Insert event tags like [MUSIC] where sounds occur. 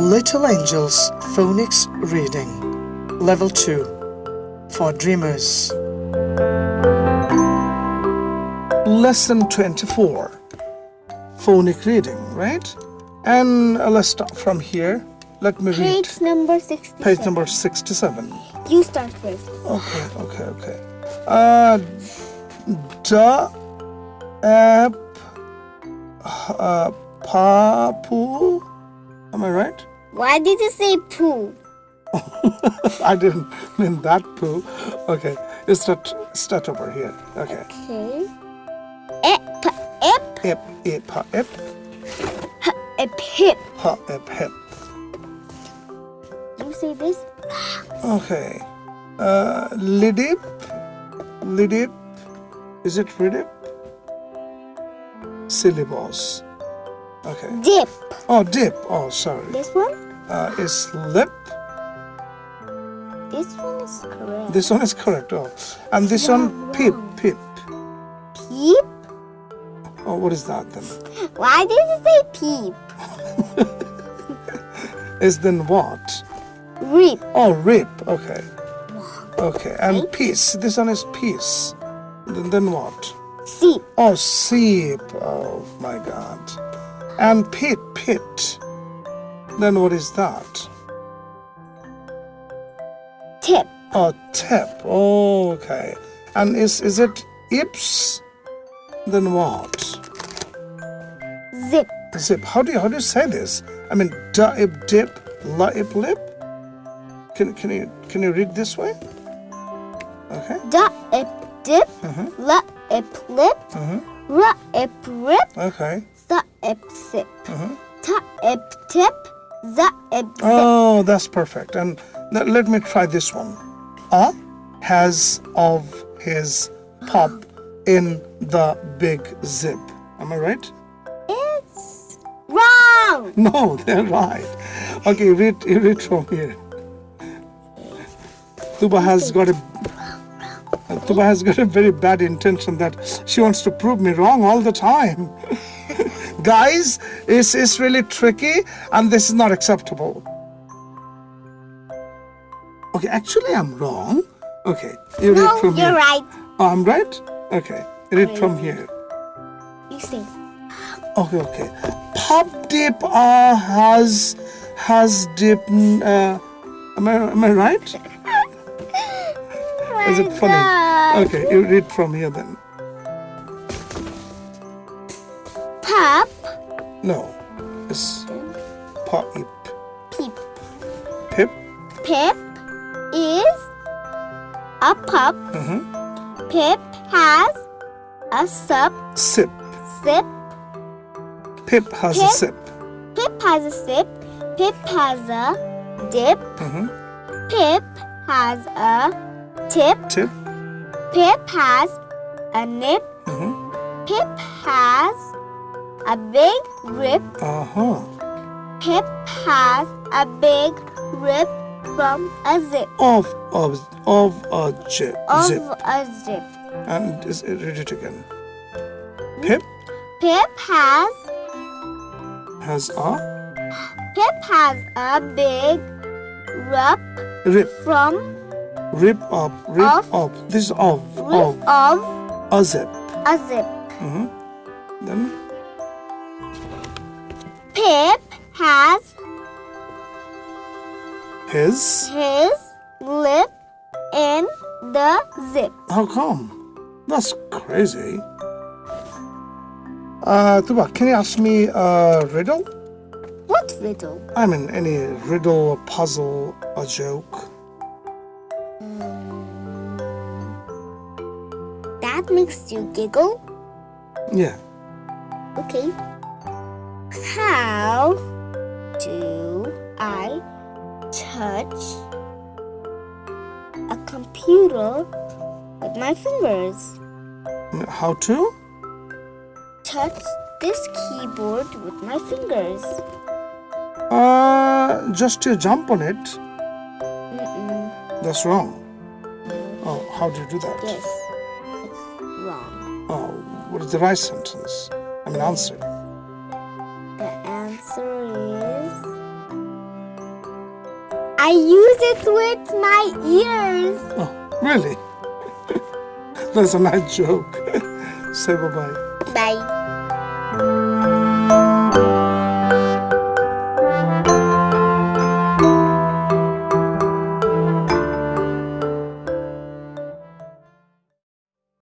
Little Angels Phonics Reading Level 2 for Dreamers. Lesson 24 Phonic Reading, right? And uh, let's start from here. Let me read Page number 67. page number 67. You start first. Okay, okay, okay. Uh, da, ap, uh, papu. Am I right? Why did you say poo? [LAUGHS] I didn't mean that poo. Okay, it's start, start over here. Okay. Okay. Ep, ep, Ip, ip, ha, ip, h, ep, hip. ha, ip, hip. You say this? Okay. Uh, lidip, lidip. Is it ridip? Syllabus. Okay. Dip. Oh, dip. Oh, sorry. This one? Uh, is lip. This one is correct. This one is correct. Oh, and this one, peep, pip. Peep? Oh, what is that then? Why did you say peep? [LAUGHS] Is then what? Reap. Oh, rip. Okay. Okay, and peace. This one is peace. Then, then what? Seep. Oh, seep. Oh my God. And pit, pit. Then what is that? Tip. Oh, tip. Oh, okay. And is is it ips? Then what? Zip. Zip. How do you how do you say this? I mean, da ip dip, la ip lip. Can can you can you read this way? Okay. Da, ep, dip. Mhm. La, ep, lip. Mhm. Ra, ep, rip. Okay. Sa, ep, sip. Uh-huh. Ta, eptip. Za, ep. Oh, that's perfect. And let, me try this one. A has of his pop in the big zip. Am I right? It's wrong. [LAUGHS] No, they're right. Okay, read read from here. Tuba has got a Tuba has got a very bad intention that she wants to prove me wrong all the time. [LAUGHS] Guys, it's, it's really tricky and this is not acceptable. Okay, actually I'm wrong. Okay, you read No, from you're here. right. Oh, I'm right? Okay, read from here. You see Okay, okay. Pop dip uh, has has dip. Uh, am I am I right? [LAUGHS] Is it funny? God. Okay, you read from here then. Pop, No, it's pop peep. pip. Pip is a pup. Mhm. Pip has a sup, Sip. sip. Pip has a Pip? sip. Pip has a sip. Pip has a dip. Mhm. Pip has a tip. Tip. Pip has a nip. Mhm. Pip has a big rip. Uh huh. Pip has a big rip from a zip. Of of of a zip. Of zip. a zip. And is read it again. Pip Pip has has a Pip has a big rip rip. from Rip up. Rip Of. up. This is of of rip of a zip. a zip. Mhm. Then Pip has his. his lip in the zip. How come? That's crazy. Uh, Tuba, can you ask me a riddle? What riddle? I mean, any riddle, a puzzle, a joke. That makes you giggle? Yeah. Okay. How do I touch a computer with my fingers? How to? Touch this keyboard with my fingers. Uh, just to jump on it. Mm-mm. That's wrong. Oh, how do you do that? Yes. It's wrong. Oh, what is the right sentence? I mean, answer. I use it with my ears. Oh, really? [LAUGHS] That's a nice joke. [LAUGHS] Say bye bye. Bye.